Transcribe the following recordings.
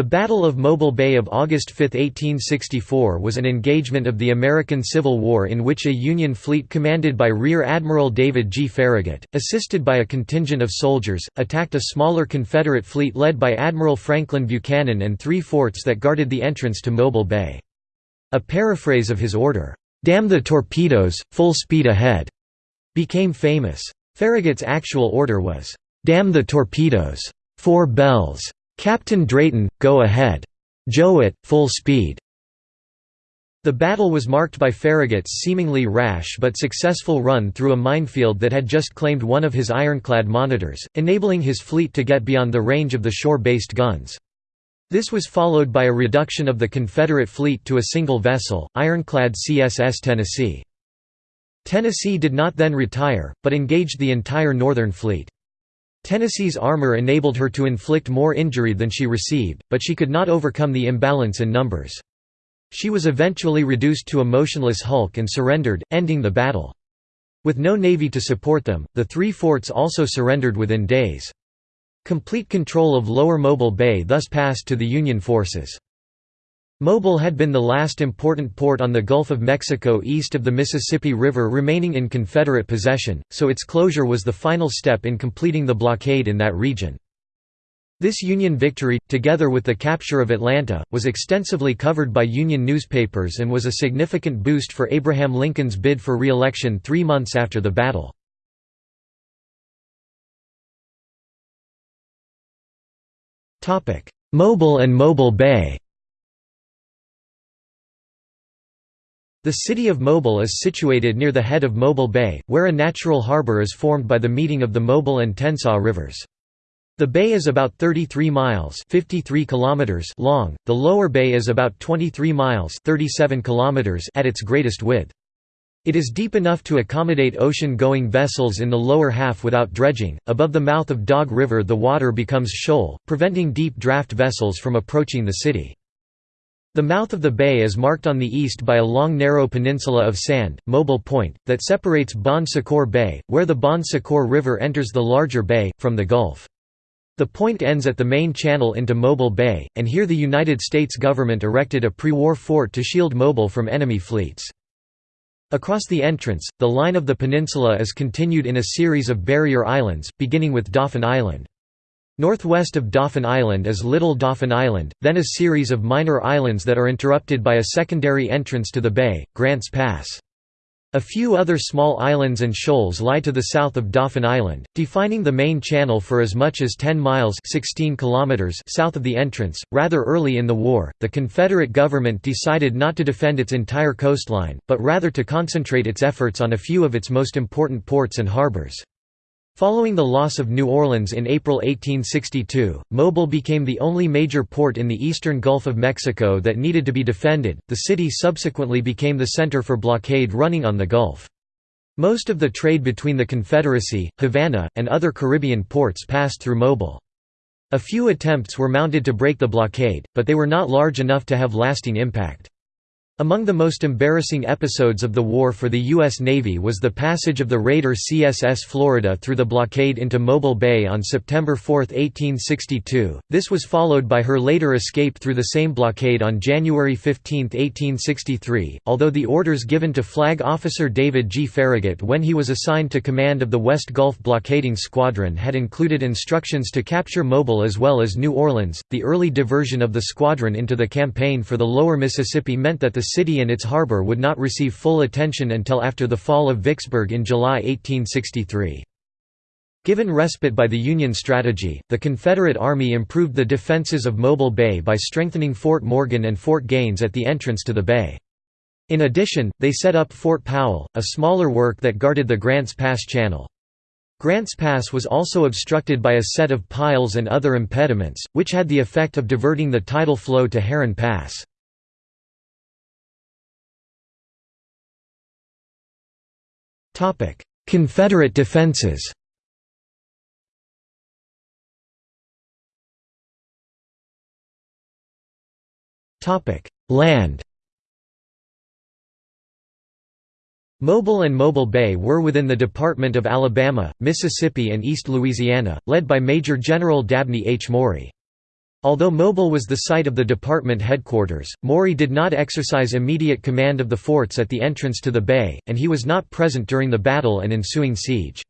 The Battle of Mobile Bay of August 5, 1864 was an engagement of the American Civil War in which a Union fleet commanded by Rear Admiral David G. Farragut, assisted by a contingent of soldiers, attacked a smaller Confederate fleet led by Admiral Franklin Buchanan and three forts that guarded the entrance to Mobile Bay. A paraphrase of his order, "'Damn the torpedoes, full speed ahead' became famous. Farragut's actual order was, "'Damn the torpedoes! Four bells!' Captain Drayton, go ahead. Jouett, full speed. The battle was marked by Farragut's seemingly rash but successful run through a minefield that had just claimed one of his ironclad monitors, enabling his fleet to get beyond the range of the shore-based guns. This was followed by a reduction of the Confederate fleet to a single vessel, ironclad CSS Tennessee. Tennessee did not then retire, but engaged the entire Northern Fleet. Tennessee's armor enabled her to inflict more injury than she received, but she could not overcome the imbalance in numbers. She was eventually reduced to a motionless hulk and surrendered, ending the battle. With no navy to support them, the three forts also surrendered within days. Complete control of Lower Mobile Bay thus passed to the Union forces. Mobile had been the last important port on the Gulf of Mexico east of the Mississippi River remaining in Confederate possession, so its closure was the final step in completing the blockade in that region. This Union victory, together with the capture of Atlanta, was extensively covered by Union newspapers and was a significant boost for Abraham Lincoln's bid for re-election three months after the battle. Mobile and Mobile Bay The city of Mobile is situated near the head of Mobile Bay, where a natural harbor is formed by the meeting of the Mobile and Tensaw rivers. The bay is about 33 miles 53 kilometers long, the lower bay is about 23 miles 37 kilometers at its greatest width. It is deep enough to accommodate ocean-going vessels in the lower half without dredging. Above the mouth of Dog River the water becomes shoal, preventing deep draft vessels from approaching the city. The mouth of the bay is marked on the east by a long narrow peninsula of sand, Mobile Point, that separates Bon Secour Bay, where the Bon Secour River enters the larger bay, from the Gulf. The point ends at the main channel into Mobile Bay, and here the United States government erected a pre-war fort to shield Mobile from enemy fleets. Across the entrance, the line of the peninsula is continued in a series of barrier islands, beginning with Dauphin Island. Northwest of Dauphin Island is Little Dauphin Island, then a series of minor islands that are interrupted by a secondary entrance to the bay, Grants Pass. A few other small islands and shoals lie to the south of Dauphin Island, defining the main channel for as much as 10 miles 16 kilometers south of the entrance. Rather early in the war, the Confederate government decided not to defend its entire coastline, but rather to concentrate its efforts on a few of its most important ports and harbors. Following the loss of New Orleans in April 1862, Mobile became the only major port in the eastern Gulf of Mexico that needed to be defended. The city subsequently became the center for blockade running on the Gulf. Most of the trade between the Confederacy, Havana, and other Caribbean ports passed through Mobile. A few attempts were mounted to break the blockade, but they were not large enough to have lasting impact. Among the most embarrassing episodes of the war for the U.S. Navy was the passage of the raider CSS Florida through the blockade into Mobile Bay on September 4, 1862. This was followed by her later escape through the same blockade on January 15, 1863, although the orders given to Flag Officer David G. Farragut when he was assigned to command of the West Gulf Blockading Squadron had included instructions to capture Mobile as well as New Orleans. The early diversion of the squadron into the campaign for the lower Mississippi meant that the city and its harbor would not receive full attention until after the fall of Vicksburg in July 1863. Given respite by the Union strategy, the Confederate Army improved the defenses of Mobile Bay by strengthening Fort Morgan and Fort Gaines at the entrance to the bay. In addition, they set up Fort Powell, a smaller work that guarded the Grants Pass Channel. Grants Pass was also obstructed by a set of piles and other impediments, which had the effect of diverting the tidal flow to Heron Pass. Confederate defenses Land Mobile and Mobile Bay were within the Department of Alabama, Mississippi and East Louisiana, led by Major General Dabney H. Maury. Although Mobile was the site of the department headquarters, Maury did not exercise immediate command of the forts at the entrance to the bay, and he was not present during the battle and ensuing siege.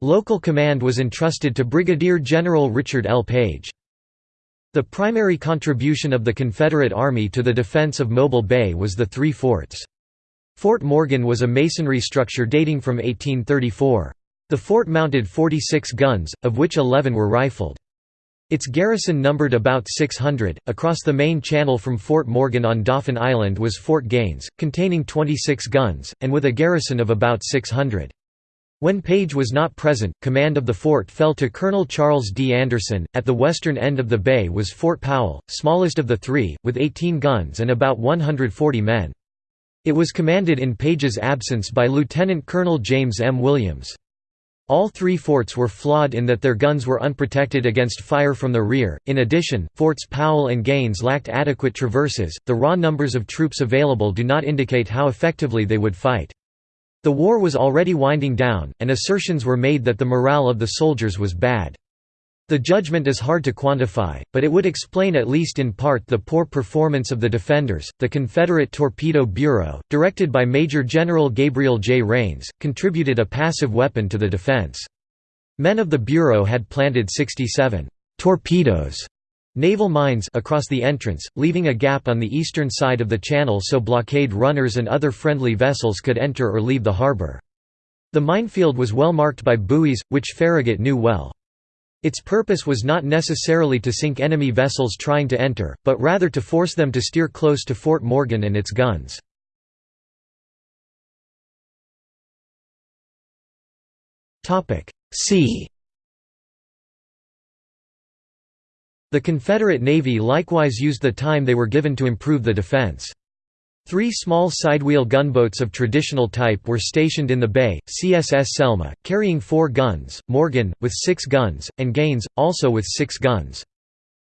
Local command was entrusted to Brigadier General Richard L. Page. The primary contribution of the Confederate Army to the defense of Mobile Bay was the three forts. Fort Morgan was a masonry structure dating from 1834. The fort mounted 46 guns, of which 11 were rifled. Its garrison numbered about 600. Across the main channel from Fort Morgan on Dauphin Island was Fort Gaines, containing 26 guns, and with a garrison of about 600. When Page was not present, command of the fort fell to Colonel Charles D. Anderson. At the western end of the bay was Fort Powell, smallest of the three, with 18 guns and about 140 men. It was commanded in Page's absence by Lieutenant Colonel James M. Williams. All three forts were flawed in that their guns were unprotected against fire from the rear. In addition, Forts Powell and Gaines lacked adequate traverses. The raw numbers of troops available do not indicate how effectively they would fight. The war was already winding down, and assertions were made that the morale of the soldiers was bad. The judgment is hard to quantify, but it would explain at least in part the poor performance of the defenders. The Confederate Torpedo Bureau, directed by Major General Gabriel J. Rains, contributed a passive weapon to the defense. Men of the Bureau had planted 67 torpedoes naval mines across the entrance, leaving a gap on the eastern side of the channel so blockade runners and other friendly vessels could enter or leave the harbor. The minefield was well marked by buoys, which Farragut knew well. Its purpose was not necessarily to sink enemy vessels trying to enter, but rather to force them to steer close to Fort Morgan and its guns. See The Confederate Navy likewise used the time they were given to improve the defense. Three small sidewheel gunboats of traditional type were stationed in the bay, CSS Selma, carrying four guns, Morgan, with six guns, and Gaines, also with six guns.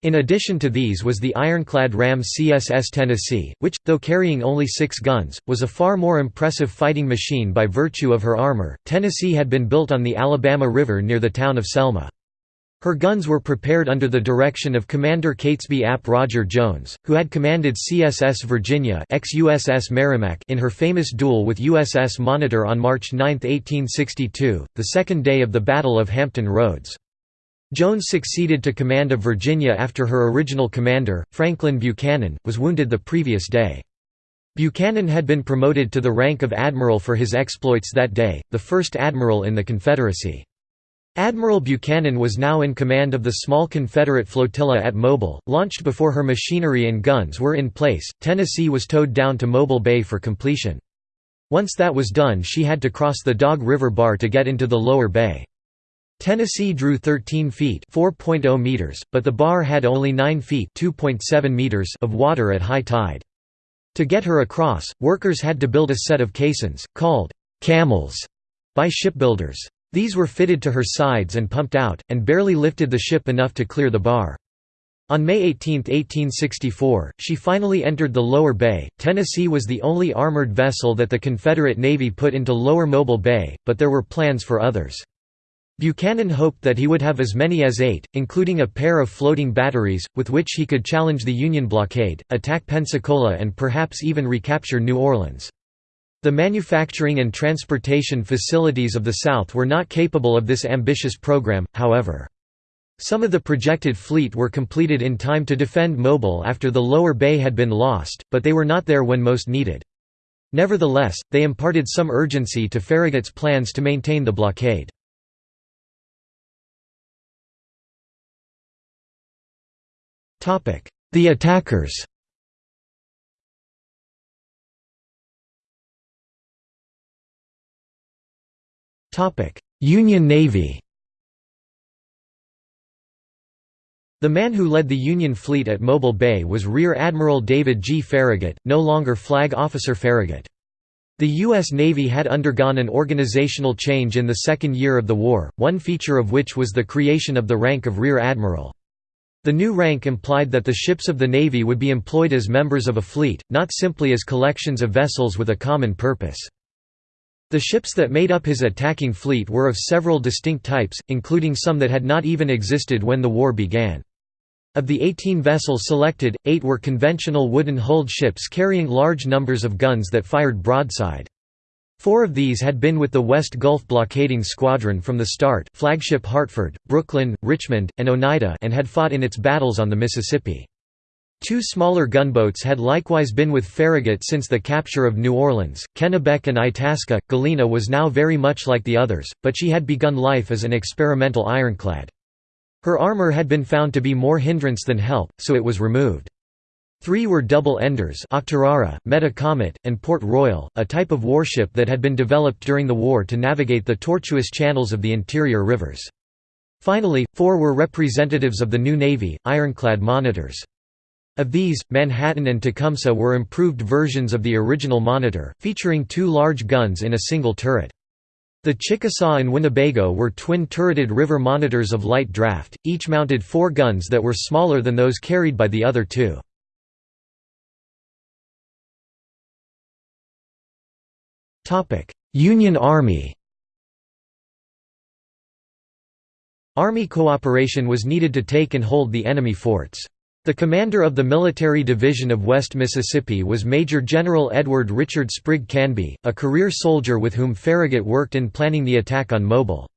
In addition to these was the ironclad ram CSS Tennessee, which, though carrying only six guns, was a far more impressive fighting machine by virtue of her armor. Tennessee had been built on the Alabama River near the town of Selma. Her guns were prepared under the direction of Commander Catesby Ap Roger Jones, who had commanded CSS Virginia ex-USS Merrimac in her famous duel with USS Monitor on March 9, 1862, the second day of the Battle of Hampton Roads. Jones succeeded to command of Virginia after her original commander, Franklin Buchanan, was wounded the previous day. Buchanan had been promoted to the rank of admiral for his exploits that day, the first admiral in the Confederacy. Admiral Buchanan was now in command of the small Confederate flotilla at Mobile, launched before her machinery and guns were in place. Tennessee was towed down to Mobile Bay for completion. Once that was done, she had to cross the Dog River Bar to get into the lower bay. Tennessee drew 13 feet (4.0 meters), but the bar had only 9 feet (2.7 meters) of water at high tide. To get her across, workers had to build a set of caissons, called camels, by shipbuilders. These were fitted to her sides and pumped out, and barely lifted the ship enough to clear the bar. On May 18, 1864, she finally entered the Lower Bay. Tennessee was the only armored vessel that the Confederate Navy put into Lower Mobile Bay, but there were plans for others. Buchanan hoped that he would have as many as eight, including a pair of floating batteries, with which he could challenge the Union blockade, attack Pensacola and perhaps even recapture New Orleans. The manufacturing and transportation facilities of the South were not capable of this ambitious program, however. Some of the projected fleet were completed in time to defend Mobile after the lower bay had been lost, but they were not there when most needed. Nevertheless, they imparted some urgency to Farragut's plans to maintain the blockade. The attackers Union Navy The man who led the Union fleet at Mobile Bay was Rear Admiral David G. Farragut, no longer Flag Officer Farragut. The U.S. Navy had undergone an organizational change in the second year of the war, one feature of which was the creation of the rank of Rear Admiral. The new rank implied that the ships of the Navy would be employed as members of a fleet, not simply as collections of vessels with a common purpose. The ships that made up his attacking fleet were of several distinct types, including some that had not even existed when the war began. Of the 18 vessels selected, eight were conventional wooden-hulled ships carrying large numbers of guns that fired broadside. Four of these had been with the West Gulf Blockading Squadron from the start flagship Hartford, Brooklyn, Richmond, and Oneida and had fought in its battles on the Mississippi. Two smaller gunboats had likewise been with Farragut since the capture of New Orleans, Kennebec and Itasca. Galena was now very much like the others, but she had begun life as an experimental ironclad. Her armor had been found to be more hindrance than help, so it was removed. Three were double-enders and Port Royal, a type of warship that had been developed during the war to navigate the tortuous channels of the interior rivers. Finally, four were representatives of the new Navy, ironclad monitors. Of these, Manhattan and Tecumseh were improved versions of the original Monitor, featuring two large guns in a single turret. The Chickasaw and Winnebago were twin-turreted river monitors of light draft, each mounted four guns that were smaller than those carried by the other two. Union Army Army cooperation was needed to take and hold the enemy forts. The commander of the Military Division of West Mississippi was Major General Edward Richard Sprigg Canby, a career soldier with whom Farragut worked in planning the attack on Mobile.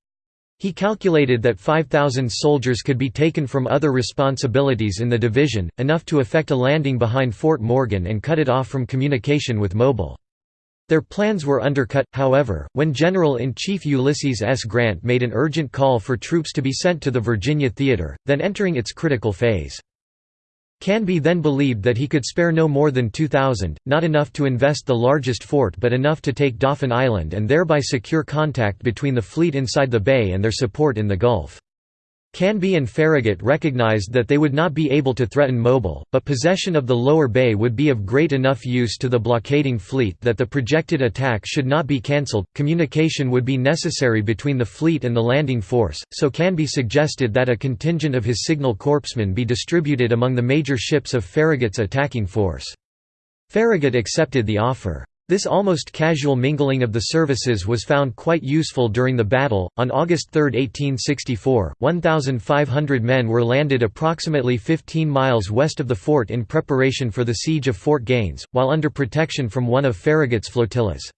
He calculated that 5,000 soldiers could be taken from other responsibilities in the division, enough to effect a landing behind Fort Morgan and cut it off from communication with Mobile. Their plans were undercut, however, when General-in-Chief Ulysses S. Grant made an urgent call for troops to be sent to the Virginia Theater, then entering its critical phase. Canby then believed that he could spare no more than 2,000, not enough to invest the largest fort but enough to take Dauphin Island and thereby secure contact between the fleet inside the bay and their support in the Gulf. Canby and Farragut recognized that they would not be able to threaten Mobile, but possession of the lower bay would be of great enough use to the blockading fleet that the projected attack should not be cancelled. Communication would be necessary between the fleet and the landing force, so Canby suggested that a contingent of his signal corpsmen be distributed among the major ships of Farragut's attacking force. Farragut accepted the offer. This almost casual mingling of the services was found quite useful during the battle. On August 3, 1864, 1,500 men were landed approximately 15 miles west of the fort in preparation for the siege of Fort Gaines, while under protection from one of Farragut's flotillas.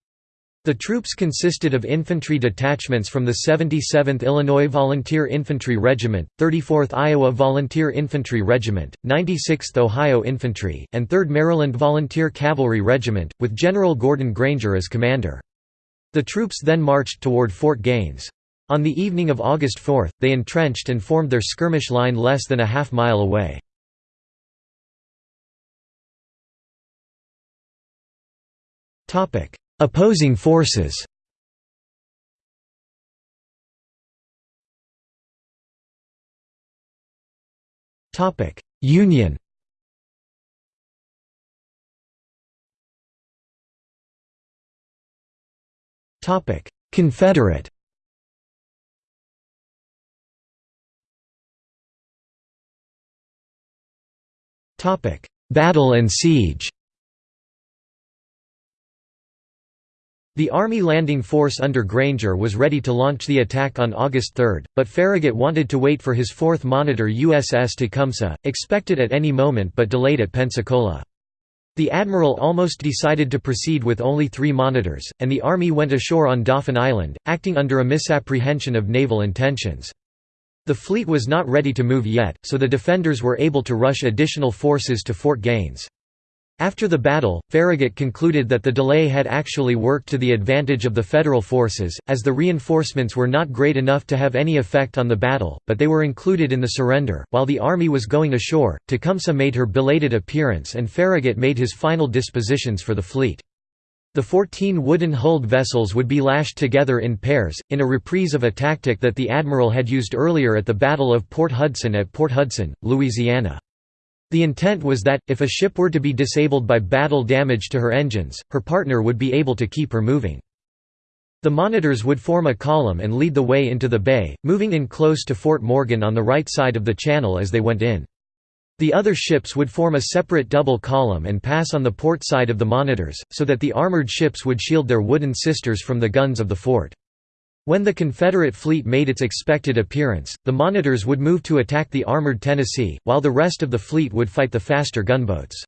The troops consisted of infantry detachments from the 77th Illinois Volunteer Infantry Regiment, 34th Iowa Volunteer Infantry Regiment, 96th Ohio Infantry, and 3rd Maryland Volunteer Cavalry Regiment, with General Gordon Granger as commander. The troops then marched toward Fort Gaines. On the evening of August 4, they entrenched and formed their skirmish line less than a half mile away. Opposing forces. Union. Confederate. Battle and siege The Army landing force under Granger was ready to launch the attack on August 3, but Farragut wanted to wait for his fourth monitor USS Tecumseh, expected at any moment but delayed at Pensacola. The admiral almost decided to proceed with only three monitors, and the Army went ashore on Dauphin Island, acting under a misapprehension of naval intentions. The fleet was not ready to move yet, so the defenders were able to rush additional forces to Fort Gaines. After the battle, Farragut concluded that the delay had actually worked to the advantage of the Federal forces, as the reinforcements were not great enough to have any effect on the battle, but they were included in the surrender. While the army was going ashore, Tecumseh made her belated appearance and Farragut made his final dispositions for the fleet. The 14 wooden-hulled vessels would be lashed together in pairs, in a reprise of a tactic that the admiral had used earlier at the Battle of Port Hudson at Port Hudson, Louisiana. The intent was that, if a ship were to be disabled by battle damage to her engines, her partner would be able to keep her moving. The monitors would form a column and lead the way into the bay, moving in close to Fort Morgan on the right side of the channel as they went in. The other ships would form a separate double column and pass on the port side of the monitors, so that the armored ships would shield their wooden sisters from the guns of the fort. When the Confederate fleet made its expected appearance, the Monitors would move to attack the armored Tennessee, while the rest of the fleet would fight the faster gunboats.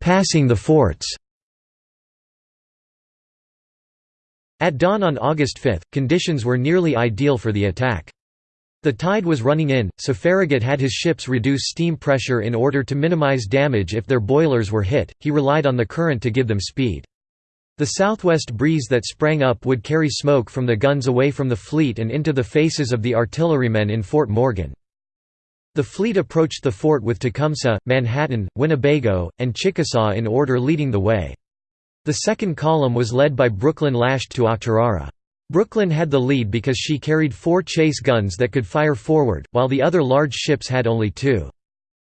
Passing the forts At dawn on August 5, conditions were nearly ideal for the attack. The tide was running in, so Farragut had his ships reduce steam pressure in order to minimize damage if their boilers were hit, he relied on the current to give them speed. The southwest breeze that sprang up would carry smoke from the guns away from the fleet and into the faces of the artillerymen in Fort Morgan. The fleet approached the fort with Tecumseh, Manhattan, Winnebago, and Chickasaw in order leading the way. The second column was led by Brooklyn lashed to Octorara. Brooklyn had the lead because she carried four chase guns that could fire forward, while the other large ships had only two.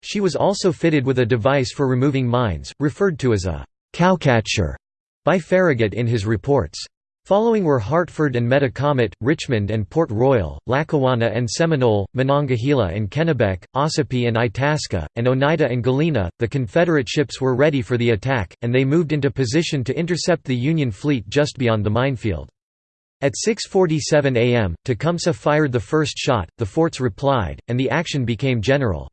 She was also fitted with a device for removing mines, referred to as a «cowcatcher» by Farragut in his reports. Following were Hartford and Metacomet, Richmond and Port Royal, Lackawanna and Seminole, Monongahela and Kennebec, Ossipee and Itasca, and Oneida and Galena. The Confederate ships were ready for the attack, and they moved into position to intercept the Union fleet just beyond the minefield. At 6.47 am, Tecumseh fired the first shot, the forts replied, and the action became general.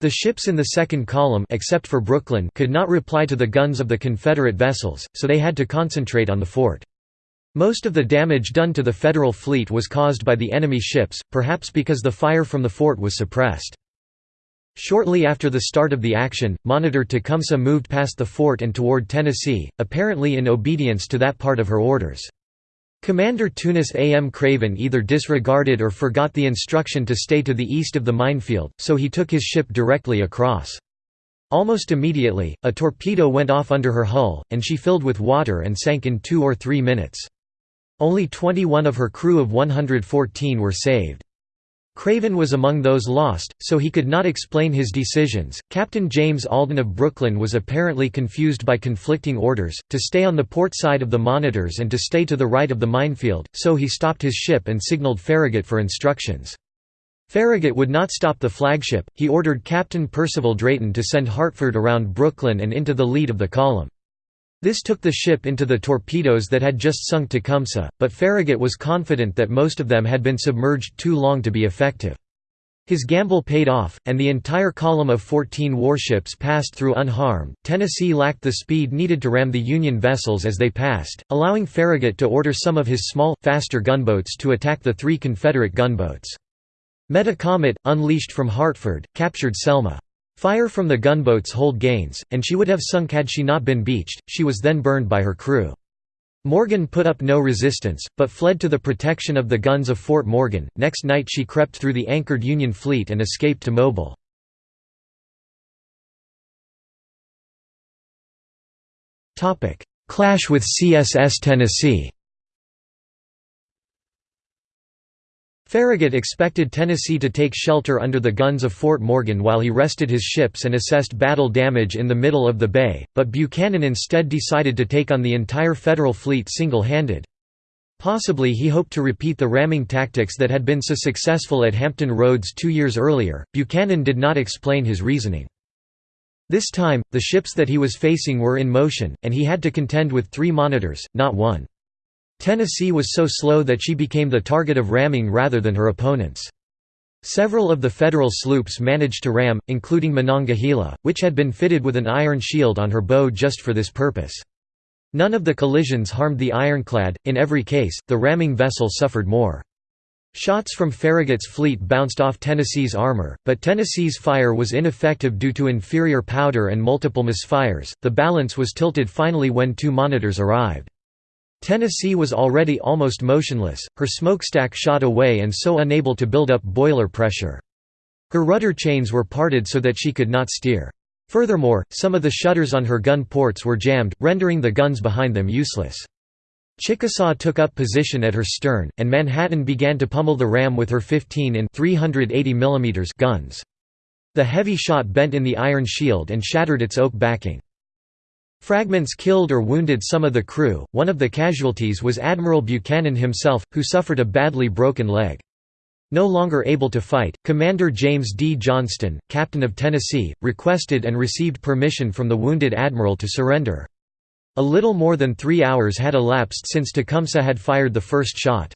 The ships in the second column except for Brooklyn could not reply to the guns of the Confederate vessels, so they had to concentrate on the fort. Most of the damage done to the Federal fleet was caused by the enemy ships, perhaps because the fire from the fort was suppressed. Shortly after the start of the action, Monitor Tecumseh moved past the fort and toward Tennessee, apparently in obedience to that part of her orders. Commander Tunis A. M. Craven either disregarded or forgot the instruction to stay to the east of the minefield, so he took his ship directly across. Almost immediately, a torpedo went off under her hull, and she filled with water and sank in two or three minutes. Only 21 of her crew of 114 were saved. Craven was among those lost, so he could not explain his decisions. Captain James Alden of Brooklyn was apparently confused by conflicting orders to stay on the port side of the monitors and to stay to the right of the minefield, so he stopped his ship and signaled Farragut for instructions. Farragut would not stop the flagship, he ordered Captain Percival Drayton to send Hartford around Brooklyn and into the lead of the column. This took the ship into the torpedoes that had just sunk Tecumseh, but Farragut was confident that most of them had been submerged too long to be effective. His gamble paid off, and the entire column of 14 warships passed through unharmed. Tennessee lacked the speed needed to ram the Union vessels as they passed, allowing Farragut to order some of his small, faster gunboats to attack the three Confederate gunboats. Metacomet, unleashed from Hartford, captured Selma. Fire from the gunboats hold Gaines, and she would have sunk had she not been beached, she was then burned by her crew. Morgan put up no resistance, but fled to the protection of the guns of Fort Morgan. Next night she crept through the anchored Union fleet and escaped to Mobile. Clash with CSS Tennessee Farragut expected Tennessee to take shelter under the guns of Fort Morgan while he rested his ships and assessed battle damage in the middle of the bay, but Buchanan instead decided to take on the entire Federal fleet single-handed. Possibly he hoped to repeat the ramming tactics that had been so successful at Hampton Roads two years earlier. Buchanan did not explain his reasoning. This time, the ships that he was facing were in motion, and he had to contend with three monitors, not one. Tennessee was so slow that she became the target of ramming rather than her opponents. Several of the Federal sloops managed to ram, including Monongahela, which had been fitted with an iron shield on her bow just for this purpose. None of the collisions harmed the ironclad, in every case, the ramming vessel suffered more. Shots from Farragut's fleet bounced off Tennessee's armor, but Tennessee's fire was ineffective due to inferior powder and multiple misfires. The balance was tilted finally when two monitors arrived. Tennessee was already almost motionless, her smokestack shot away and so unable to build up boiler pressure. Her rudder chains were parted so that she could not steer. Furthermore, some of the shutters on her gun ports were jammed, rendering the guns behind them useless. Chickasaw took up position at her stern, and Manhattan began to pummel the ram with her 15 in 380 mm guns. The heavy shot bent in the iron shield and shattered its oak backing. Fragments killed or wounded some of the crew. One of the casualties was Admiral Buchanan himself, who suffered a badly broken leg. No longer able to fight, Commander James D. Johnston, captain of Tennessee, requested and received permission from the wounded admiral to surrender. A little more than three hours had elapsed since Tecumseh had fired the first shot.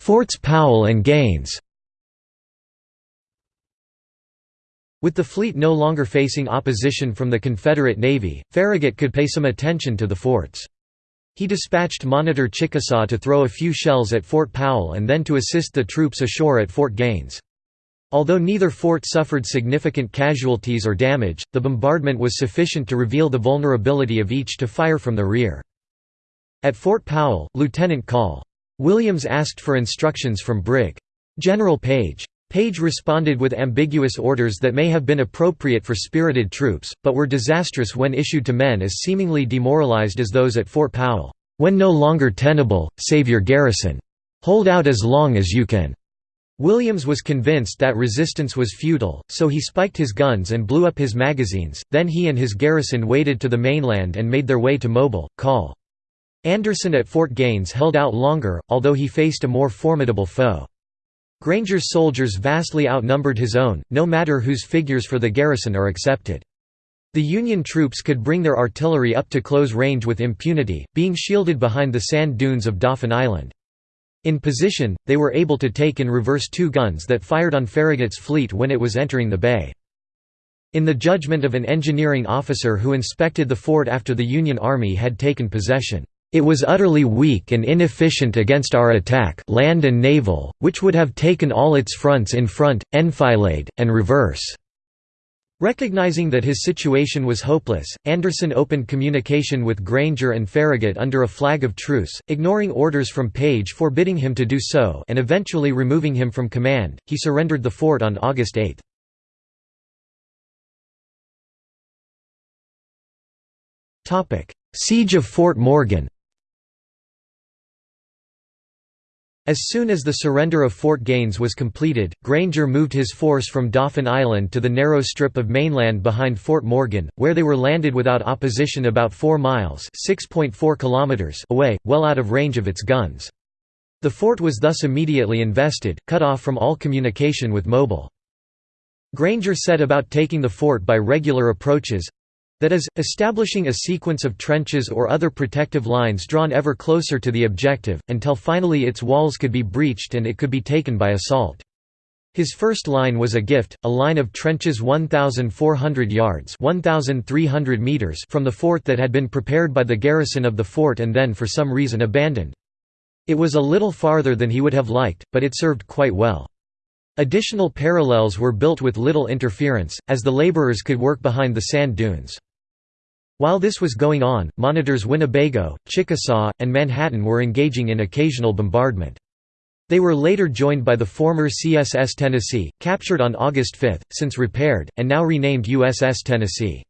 Forts Powell and Gaines With the fleet no longer facing opposition from the Confederate Navy, Farragut could pay some attention to the forts. He dispatched Monitor Chickasaw to throw a few shells at Fort Powell and then to assist the troops ashore at Fort Gaines. Although neither fort suffered significant casualties or damage, the bombardment was sufficient to reveal the vulnerability of each to fire from the rear. At Fort Powell, Lieutenant Col. Williams asked for instructions from Brig. General Page. Page responded with ambiguous orders that may have been appropriate for spirited troops, but were disastrous when issued to men as seemingly demoralized as those at Fort Powell. "'When no longer tenable, save your garrison. Hold out as long as you can.' Williams was convinced that resistance was futile, so he spiked his guns and blew up his magazines, then he and his garrison waded to the mainland and made their way to Mobile. Col. Anderson at Fort Gaines held out longer, although he faced a more formidable foe. Granger's soldiers vastly outnumbered his own, no matter whose figures for the garrison are accepted. The Union troops could bring their artillery up to close range with impunity, being shielded behind the sand dunes of Dauphin Island. In position, they were able to take in reverse two guns that fired on Farragut's fleet when it was entering the bay. In the judgment of an engineering officer who inspected the fort after the Union Army had taken possession, it was utterly weak and inefficient against our attack land and naval, which would have taken all its fronts in front, enfilade, and reverse." Recognizing that his situation was hopeless, Anderson opened communication with Granger and Farragut under a flag of truce, ignoring orders from Page forbidding him to do so and eventually removing him from command. He surrendered the fort on August 8. Siege of Fort Morgan As soon as the surrender of Fort Gaines was completed, Granger moved his force from Dauphin Island to the narrow strip of mainland behind Fort Morgan, where they were landed without opposition about 4 miles kilometers away, well out of range of its guns. The fort was thus immediately invested, cut off from all communication with Mobile. Granger set about taking the fort by regular approaches, that is, establishing a sequence of trenches or other protective lines drawn ever closer to the objective, until finally its walls could be breached and it could be taken by assault. His first line was a gift, a line of trenches 1,400 yards 1,300 meters from the fort that had been prepared by the garrison of the fort and then for some reason abandoned. It was a little farther than he would have liked, but it served quite well. Additional parallels were built with little interference, as the laborers could work behind the sand dunes. While this was going on, monitors Winnebago, Chickasaw, and Manhattan were engaging in occasional bombardment. They were later joined by the former CSS Tennessee, captured on August 5, since repaired, and now renamed USS Tennessee.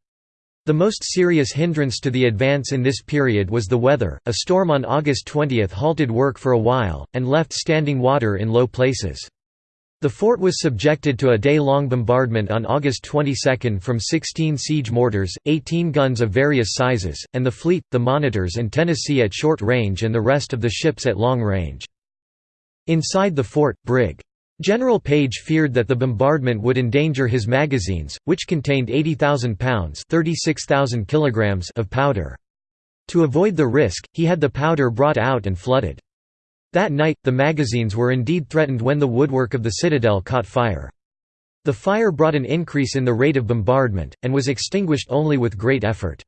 The most serious hindrance to the advance in this period was the weather. A storm on August 20 halted work for a while, and left standing water in low places. The fort was subjected to a day-long bombardment on August 22 from 16 siege mortars, 18 guns of various sizes, and the fleet, the monitors and Tennessee at short range and the rest of the ships at long range. Inside the fort, Brig. General Page feared that the bombardment would endanger his magazines, which contained 80,000 pounds kilograms of powder. To avoid the risk, he had the powder brought out and flooded. That night, the magazines were indeed threatened when the woodwork of the citadel caught fire. The fire brought an increase in the rate of bombardment, and was extinguished only with great effort.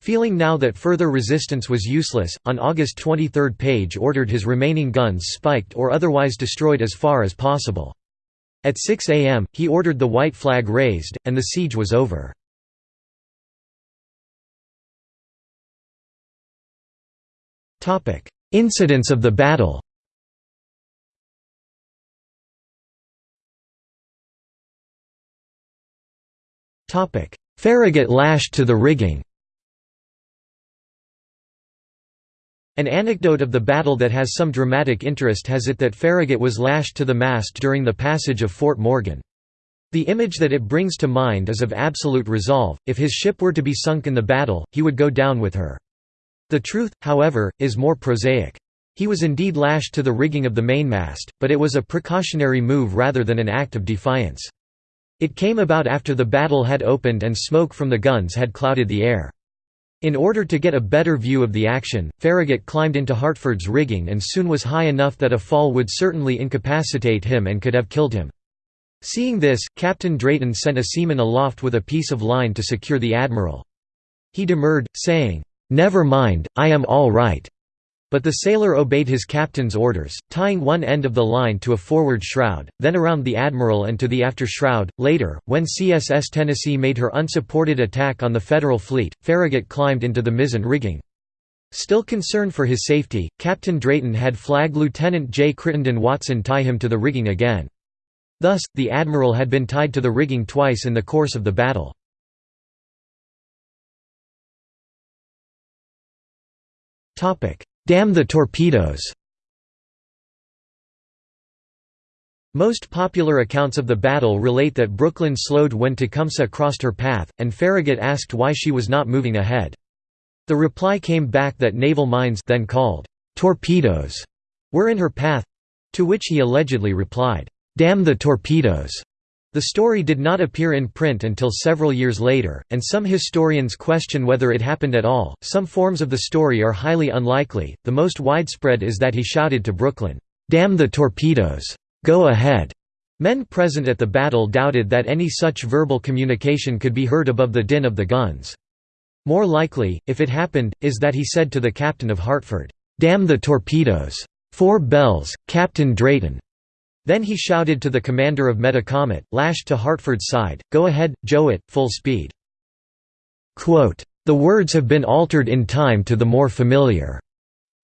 Feeling now that further resistance was useless, on August 23 Page ordered his remaining guns spiked or otherwise destroyed as far as possible. At 6 am, he ordered the white flag raised, and the siege was over. Incidents of the battle Farragut lashed to the rigging An anecdote of the battle that has some dramatic interest has it that Farragut was lashed to the mast during the passage of Fort Morgan. The image that it brings to mind is of absolute resolve, if his ship were to be sunk in the battle, he would go down with her. The truth, however, is more prosaic. He was indeed lashed to the rigging of the mainmast, but it was a precautionary move rather than an act of defiance. It came about after the battle had opened and smoke from the guns had clouded the air. In order to get a better view of the action, Farragut climbed into Hartford's rigging and soon was high enough that a fall would certainly incapacitate him and could have killed him. Seeing this, Captain Drayton sent a seaman aloft with a piece of line to secure the admiral. He demurred, saying, "'Never mind, I am all right. But the sailor obeyed his captain's orders, tying one end of the line to a forward shroud, then around the admiral and to the after shroud. Later, when CSS Tennessee made her unsupported attack on the Federal fleet, Farragut climbed into the mizzen rigging. Still concerned for his safety, Captain Drayton had Flag Lieutenant J. Crittenden Watson tie him to the rigging again. Thus, the admiral had been tied to the rigging twice in the course of the battle. Damn the torpedoes! Most popular accounts of the battle relate that Brooklyn slowed when Tecumseh crossed her path, and Farragut asked why she was not moving ahead. The reply came back that naval mines then called torpedoes were in her path—to which he allegedly replied, "'Damn the torpedoes!' The story did not appear in print until several years later, and some historians question whether it happened at all. Some forms of the story are highly unlikely. The most widespread is that he shouted to Brooklyn, "Damn the torpedoes! Go ahead!" Men present at the battle doubted that any such verbal communication could be heard above the din of the guns. More likely, if it happened, is that he said to the captain of Hartford, "Damn the torpedoes! Four bells, Captain Drayton!" Then he shouted to the commander of Metacomet, lashed to Hartford's side, Go ahead, Jouett, full speed. Quote, the words have been altered in time to the more familiar.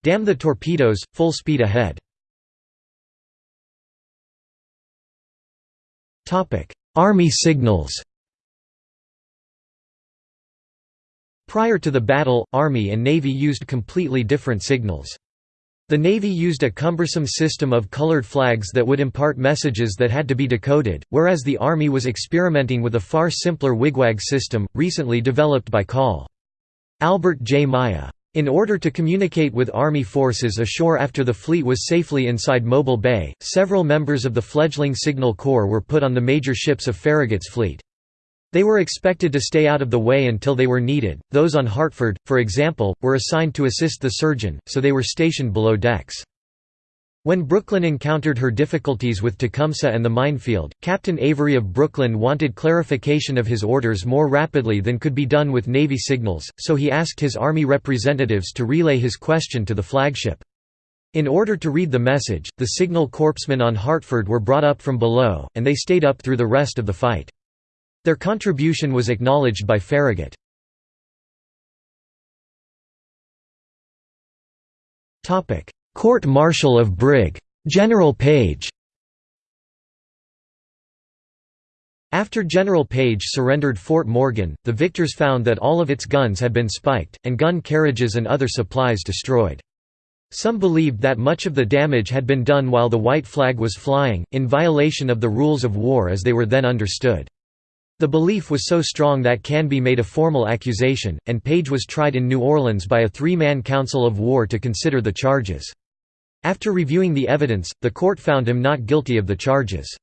Damn the torpedoes, full speed ahead. Army signals Prior to the battle, Army and Navy used completely different signals. The Navy used a cumbersome system of colored flags that would impart messages that had to be decoded, whereas the Army was experimenting with a far simpler wigwag system, recently developed by Col. Albert J. Myer. In order to communicate with Army forces ashore after the fleet was safely inside Mobile Bay, several members of the fledgling Signal Corps were put on the major ships of Farragut's fleet. They were expected to stay out of the way until they were needed. Those on Hartford, for example, were assigned to assist the surgeon, so they were stationed below decks. When Brooklyn encountered her difficulties with Tecumseh and the minefield, Captain Avery of Brooklyn wanted clarification of his orders more rapidly than could be done with Navy signals, so he asked his Army representatives to relay his question to the flagship. In order to read the message, the signal corpsmen on Hartford were brought up from below, and they stayed up through the rest of the fight. Their contribution was acknowledged by Farragut. Court-martial of Brig. General Page After General Page surrendered Fort Morgan, the victors found that all of its guns had been spiked, and gun carriages and other supplies destroyed. Some believed that much of the damage had been done while the white flag was flying, in violation of the rules of war as they were then understood. The belief was so strong that Canby made a formal accusation, and Page was tried in New Orleans by a three-man council of war to consider the charges. After reviewing the evidence, the court found him not guilty of the charges.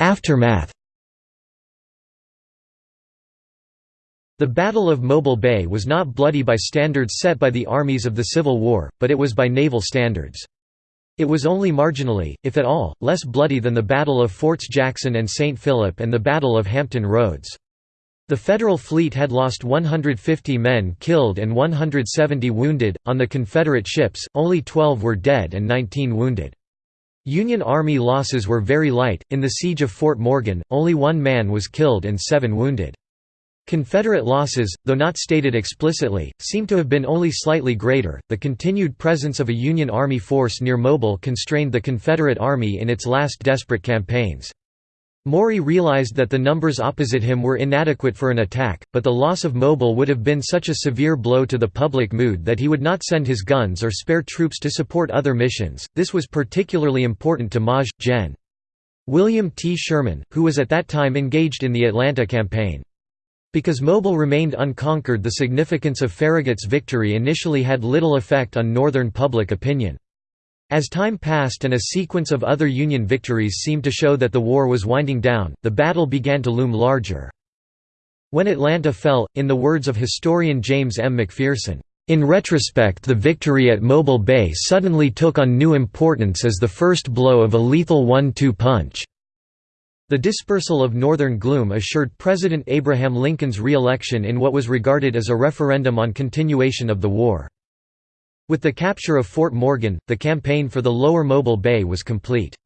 Aftermath The Battle of Mobile Bay was not bloody by standards set by the armies of the Civil War, but it was by naval standards. It was only marginally, if at all, less bloody than the Battle of Forts Jackson and St. Philip and the Battle of Hampton Roads. The Federal fleet had lost 150 men killed and 170 wounded. On the Confederate ships, only 12 were dead and 19 wounded. Union Army losses were very light. In the Siege of Fort Morgan, only one man was killed and seven wounded. Confederate losses, though not stated explicitly, seem to have been only slightly greater. The continued presence of a Union Army force near Mobile constrained the Confederate Army in its last desperate campaigns. Maury realized that the numbers opposite him were inadequate for an attack, but the loss of Mobile would have been such a severe blow to the public mood that he would not send his guns or spare troops to support other missions. This was particularly important to Maj. Gen. William T. Sherman, who was at that time engaged in the Atlanta campaign. Because Mobile remained unconquered the significance of Farragut's victory initially had little effect on Northern public opinion. As time passed and a sequence of other Union victories seemed to show that the war was winding down, the battle began to loom larger. When Atlanta fell, in the words of historian James M. McPherson, in retrospect the victory at Mobile Bay suddenly took on new importance as the first blow of a lethal one-two punch. The dispersal of Northern gloom assured President Abraham Lincoln's re-election in what was regarded as a referendum on continuation of the war. With the capture of Fort Morgan, the campaign for the lower Mobile Bay was complete.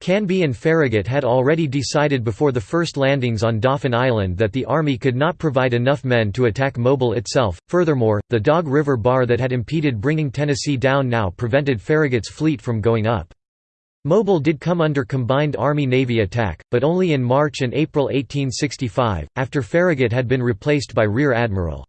Canby and Farragut had already decided before the first landings on Dauphin Island that the Army could not provide enough men to attack Mobile itself. Furthermore, the Dog River Bar that had impeded bringing Tennessee down now prevented Farragut's fleet from going up. Mobile did come under combined Army-Navy attack, but only in March and April 1865, after Farragut had been replaced by Rear Admiral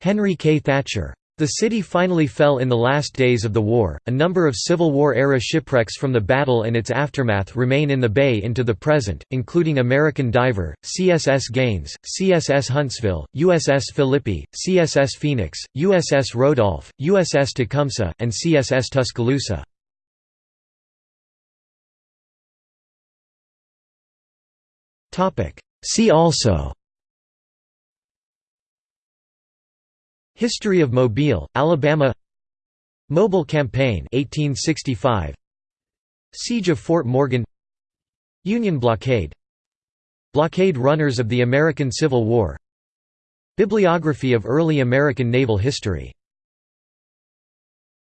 Henry K. Thatcher. The city finally fell in the last days of the war. A number of Civil War era shipwrecks from the battle and its aftermath remain in the bay into the present, including American Diver, CSS Gaines, CSS Huntsville, USS Philippi, CSS Phoenix, USS Rodolph, USS Tecumseh, and CSS Tuscaloosa. See also. History of Mobile, Alabama. Mobile Campaign 1865 Siege of Fort Morgan. Union blockade. Blockade runners of the American Civil War. Bibliography of early American naval history